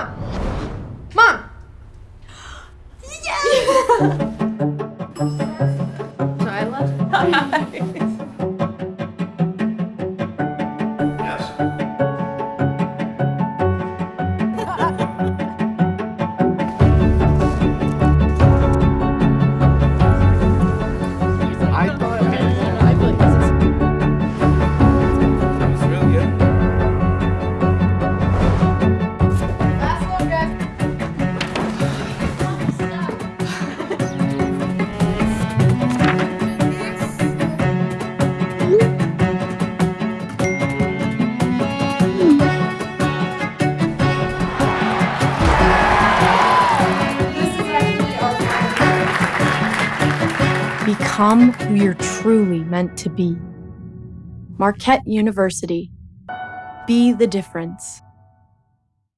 Mom! Mom! so I left. Become who you're truly meant to be. Marquette University. Be the difference.